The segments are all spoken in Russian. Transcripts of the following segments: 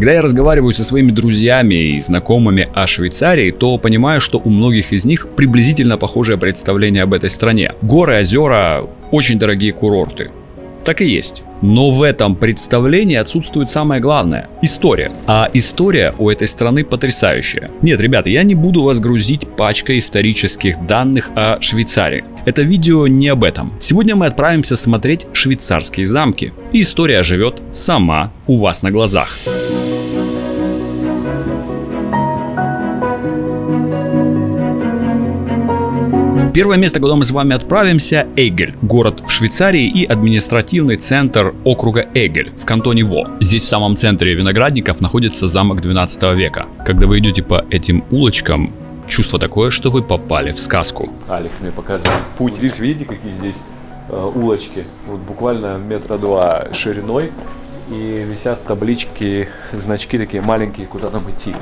Когда я разговариваю со своими друзьями и знакомыми о Швейцарии, то понимаю, что у многих из них приблизительно похожее представление об этой стране. Горы, озера, очень дорогие курорты. Так и есть. Но в этом представлении отсутствует самое главное – история. А история у этой страны потрясающая. Нет, ребята, я не буду вас грузить пачкой исторических данных о Швейцарии. Это видео не об этом. Сегодня мы отправимся смотреть швейцарские замки. И история живет сама у вас на глазах. Первое место, куда мы с вами отправимся – Эгель, город в Швейцарии и административный центр округа Эгель в кантоне Во. Здесь в самом центре виноградников находится замок 12 века. Когда вы идете по этим улочкам, чувство такое, что вы попали в сказку. Алекс мне показывает путь. Здесь видите, какие здесь э, улочки? Вот буквально метра два шириной. И висят таблички, значки такие маленькие, куда нам идти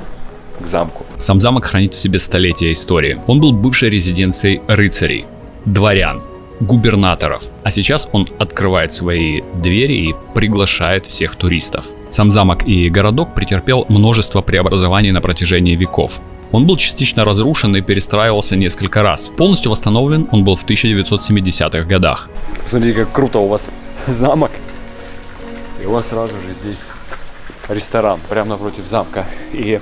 к замку. Сам замок хранит в себе столетия истории. Он был бывшей резиденцией рыцарей, дворян, губернаторов. А сейчас он открывает свои двери и приглашает всех туристов. Сам замок и городок претерпел множество преобразований на протяжении веков. Он был частично разрушен и перестраивался несколько раз. Полностью восстановлен он был в 1970-х годах. Смотрите, как круто у вас замок. И у вас сразу же здесь ресторан, прямо напротив замка. И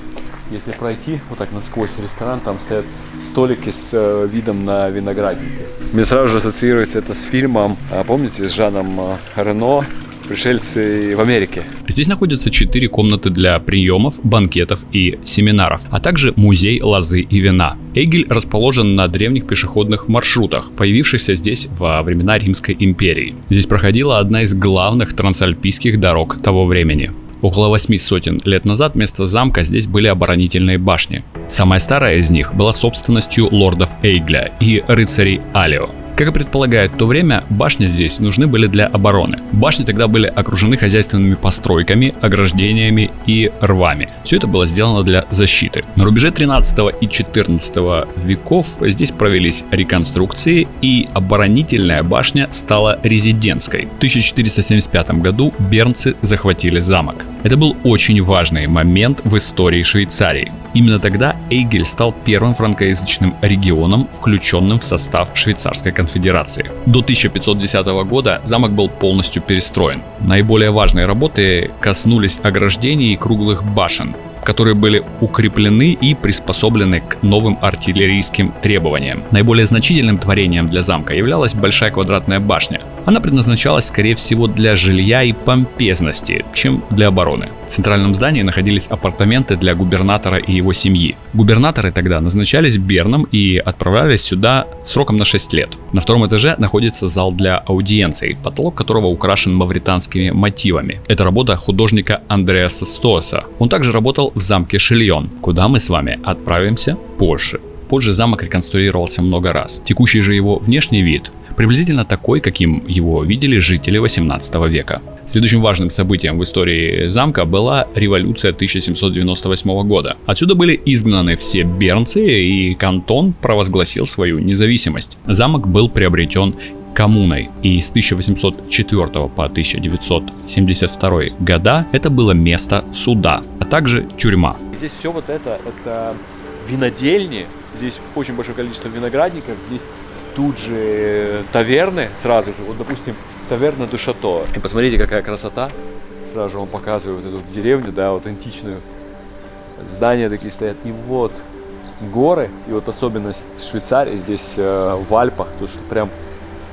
если пройти вот так насквозь ресторан, там стоят столики с э, видом на виноградники. Мне сразу же ассоциируется это с фильмом, а, помните, с Жаном э, Рено пришельцы в Америке. Здесь находятся четыре комнаты для приемов, банкетов и семинаров, а также музей лозы и вина. Эгель расположен на древних пешеходных маршрутах, появившихся здесь во времена Римской империи. Здесь проходила одна из главных трансальпийских дорог того времени. Около восьми сотен лет назад вместо замка здесь были оборонительные башни. Самая старая из них была собственностью лордов Эйгля и рыцарей Алио. Как и предполагает то время, башни здесь нужны были для обороны. Башни тогда были окружены хозяйственными постройками, ограждениями и рвами. Все это было сделано для защиты. На рубеже 13 и 14 веков здесь провелись реконструкции и оборонительная башня стала резидентской. В 1475 году бернцы захватили замок. Это был очень важный момент в истории Швейцарии. Именно тогда Эйгель стал первым франкоязычным регионом, включенным в состав швейцарской конфедерации. До 1510 года замок был полностью перестроен. Наиболее важные работы коснулись ограждений и круглых башен, которые были укреплены и приспособлены к новым артиллерийским требованиям. Наиболее значительным творением для замка являлась большая квадратная башня. Она предназначалась, скорее всего, для жилья и помпезности, чем для обороны. В центральном здании находились апартаменты для губернатора и его семьи. Губернаторы тогда назначались Берном и отправлялись сюда сроком на 6 лет. На втором этаже находится зал для аудиенций, потолок которого украшен мавританскими мотивами. Это работа художника Андреаса Стоса. Он также работал в замке Шильон, куда мы с вами отправимся позже. Позже замок реконструировался много раз. Текущий же его внешний вид приблизительно такой, каким его видели жители 18 века. Следующим важным событием в истории замка была революция 1798 года. Отсюда были изгнаны все бернцы и кантон провозгласил свою независимость. Замок был приобретен коммуной, и с 1804 по 1972 года это было место суда, а также тюрьма. Здесь все вот это, это винодельни, здесь очень большое количество виноградников, здесь тут же таверны сразу же, вот допустим, таверна до шато. И посмотрите, какая красота. Сразу же он показывает вот эту деревню, да, вот античную. Здания такие стоят. И вот горы, и вот особенность Швейцарии здесь э, в Альпах, то что прям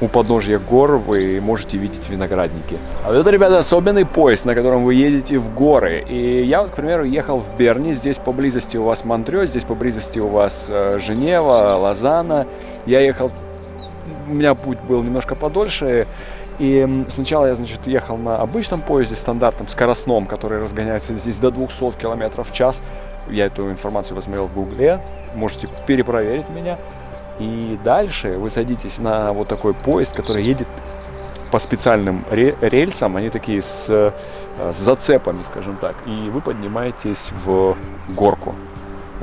у подножья гор вы можете видеть виноградники. А вот это, ребята, особенный поезд, на котором вы едете в горы. И я, вот, к примеру, ехал в Берни, здесь поблизости у вас Монтрё, здесь поблизости у вас э, Женева, Лозанна. Я ехал, у меня путь был немножко подольше, и сначала я, значит, ехал на обычном поезде, стандартном, скоростном, который разгоняется здесь до 200 км в час. Я эту информацию посмотрел в гугле, можете перепроверить меня. И дальше вы садитесь на вот такой поезд, который едет по специальным рельсам, они такие с, э, с зацепами, скажем так, и вы поднимаетесь в горку.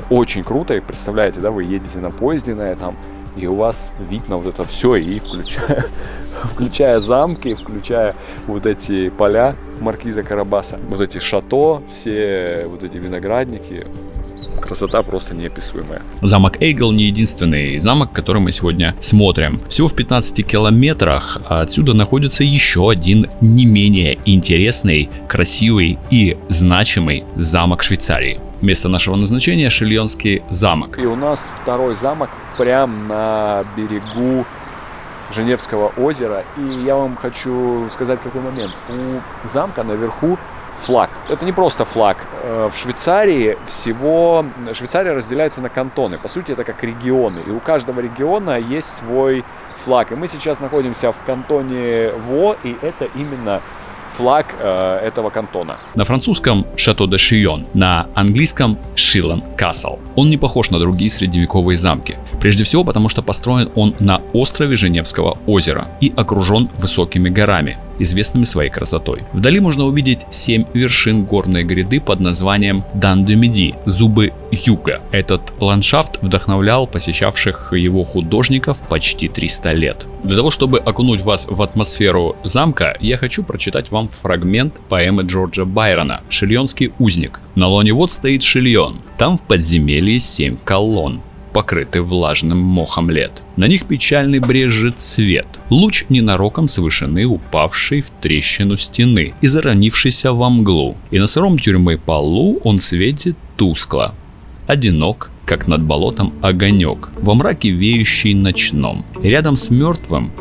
Очень круто, и представляете, да, вы едете на поезде на этом, и у вас вид на вот это все, и включая, включая замки, включая вот эти поля, маркиза Карабаса. Вот эти шато, все вот эти виноградники, красота просто неописуемая. Замок Эйгл не единственный замок, который мы сегодня смотрим. Всего в 15 километрах отсюда находится еще один не менее интересный, красивый и значимый замок Швейцарии. Место нашего назначения Шильонский замок. И у нас второй замок прямо на берегу Женевского озера. И я вам хочу сказать какой момент. У замка наверху флаг. Это не просто флаг. Э, в Швейцарии всего... Швейцария разделяется на кантоны. По сути, это как регионы. И у каждого региона есть свой флаг. И мы сейчас находимся в кантоне Во, и это именно флаг э, этого кантона. На французском Шато де Шион, на английском Шилан Касл. Он не похож на другие средневековые замки. Прежде всего потому, что построен он на острове Женевского озера и окружен высокими горами известными своей красотой. Вдали можно увидеть 7 вершин горной гряды под названием Дан-де-Меди – Зубы Юга. Этот ландшафт вдохновлял посещавших его художников почти 300 лет. Для того, чтобы окунуть вас в атмосферу замка, я хочу прочитать вам фрагмент поэмы Джорджа Байрона «Шильонский узник». На лоне вот стоит Шильон, там в подземелье 7 колонн покрыты влажным мохом лет. На них печальный брежет цвет. Луч ненароком с вышины, упавший в трещину стены и заронившийся во мглу. И на сыром тюрьмы полу он светит тускло. Одинок, как над болотом огонек, во мраке веющий ночном. Рядом с мертвым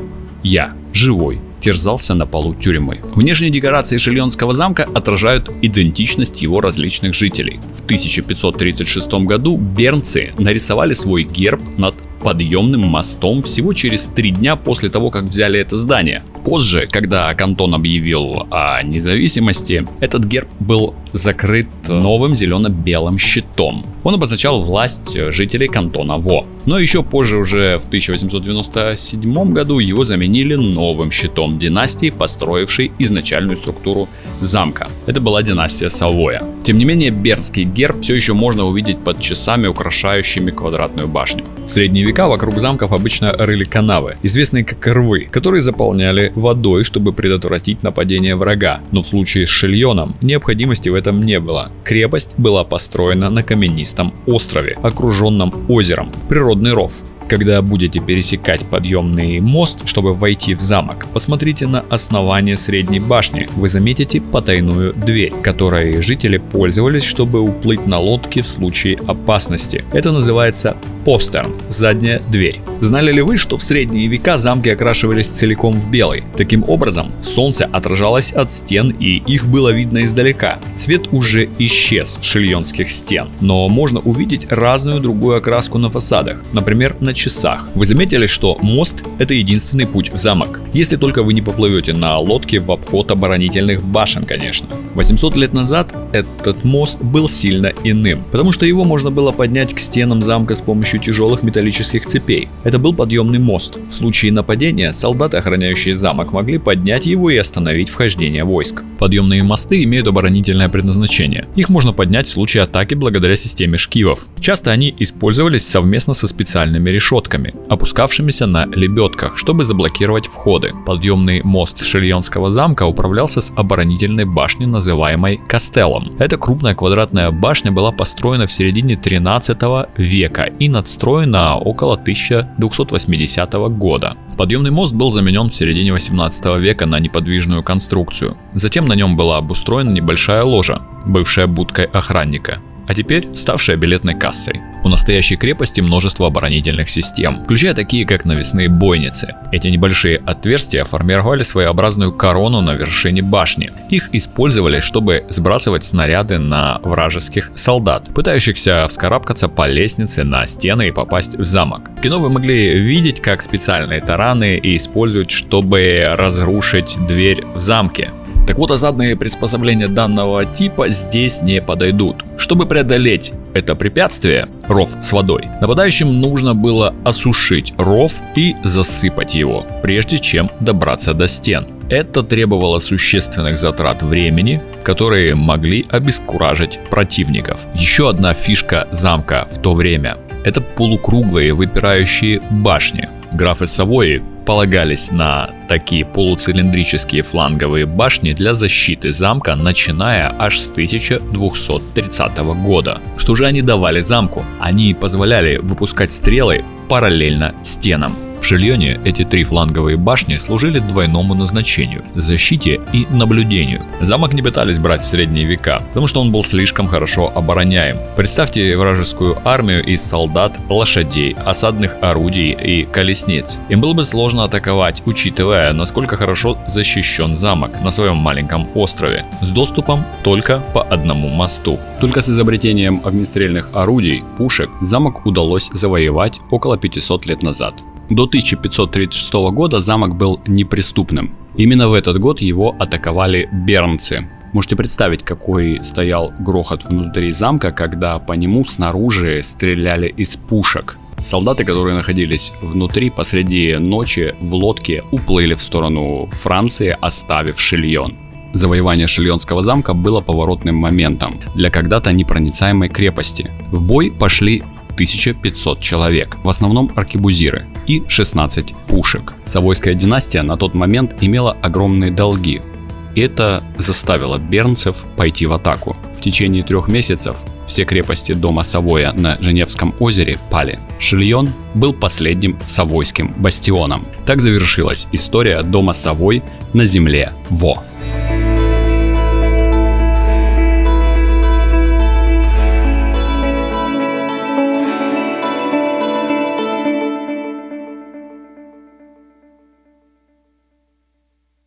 я, живой, терзался на полу тюрьмы. Внешние декорации Шильонского замка отражают идентичность его различных жителей. В 1536 году бернцы нарисовали свой герб над подъемным мостом всего через три дня после того, как взяли это здание. Позже, когда Кантон объявил о независимости, этот герб был закрыт новым зелено-белым щитом. Он обозначал власть жителей кантона Во. Но еще позже, уже в 1897 году, его заменили новым щитом династии, построившей изначальную структуру замка. Это была династия Савоя. Тем не менее, берский герб все еще можно увидеть под часами, украшающими квадратную башню. В средние века вокруг замков обычно рыли канавы, известные как рвы, которые заполняли водой, чтобы предотвратить нападение врага. Но в случае с Шильоном необходимости в этом не было. Крепость была построена на каменистом острове, окруженном озером. Природный ров. Когда будете пересекать подъемный мост, чтобы войти в замок, посмотрите на основание средней башни. Вы заметите потайную дверь, которой жители пользовались, чтобы уплыть на лодке в случае опасности. Это называется постерн – задняя дверь. Знали ли вы, что в средние века замки окрашивались целиком в белый? Таким образом, солнце отражалось от стен и их было видно издалека. Цвет уже исчез с шильонских стен, но можно увидеть разную другую окраску на фасадах, например, на часах. Вы заметили, что мост – это единственный путь в замок. Если только вы не поплывете на лодке в обход оборонительных башен, конечно. 800 лет назад этот мост был сильно иным, потому что его можно было поднять к стенам замка с помощью тяжелых металлических цепей. Это был подъемный мост. В случае нападения солдаты, охраняющие замок, могли поднять его и остановить вхождение войск. Подъемные мосты имеют оборонительное предназначение. Их можно поднять в случае атаки благодаря системе шкивов. Часто они использовались совместно со специальными решетками решетками, опускавшимися на лебедках, чтобы заблокировать входы. Подъемный мост Шильонского замка управлялся с оборонительной башни, называемой Кастеллом. Эта крупная квадратная башня была построена в середине 13 века и надстроена около 1280 года. Подъемный мост был заменен в середине 18 века на неподвижную конструкцию. Затем на нем была обустроена небольшая ложа, бывшая будкой охранника а теперь ставшая билетной кассой. У настоящей крепости множество оборонительных систем, включая такие как навесные бойницы. Эти небольшие отверстия формировали своеобразную корону на вершине башни. Их использовали, чтобы сбрасывать снаряды на вражеских солдат, пытающихся вскарабкаться по лестнице на стены и попасть в замок. В кино вы могли видеть, как специальные тараны используют, чтобы разрушить дверь в замке. Так вот, осадные приспособления данного типа здесь не подойдут. Чтобы преодолеть это препятствие, ров с водой, нападающим нужно было осушить ров и засыпать его, прежде чем добраться до стен. Это требовало существенных затрат времени, которые могли обескуражить противников. Еще одна фишка замка в то время – это полукруглые выпирающие башни. Графы Савои полагались на такие полуцилиндрические фланговые башни для защиты замка, начиная аж с 1230 года. Что же они давали замку? Они позволяли выпускать стрелы параллельно стенам. В Шильоне эти три фланговые башни служили двойному назначению – защите и наблюдению. Замок не пытались брать в средние века, потому что он был слишком хорошо обороняем. Представьте вражескую армию из солдат, лошадей, осадных орудий и колесниц. Им было бы сложно атаковать, учитывая, насколько хорошо защищен замок на своем маленьком острове, с доступом только по одному мосту. Только с изобретением огнестрельных орудий, пушек, замок удалось завоевать около 500 лет назад. До 1536 года замок был неприступным. Именно в этот год его атаковали бернцы. Можете представить, какой стоял грохот внутри замка, когда по нему снаружи стреляли из пушек. Солдаты, которые находились внутри посреди ночи в лодке, уплыли в сторону Франции, оставив Шильон. Завоевание Шильонского замка было поворотным моментом для когда-то непроницаемой крепости. В бой пошли 1500 человек, в основном аркебузиры, и 16 пушек. Савойская династия на тот момент имела огромные долги. Это заставило бернцев пойти в атаку. В течение трех месяцев все крепости дома Савоя на Женевском озере пали. Шильон был последним савойским бастионом. Так завершилась история дома Савой на земле Во.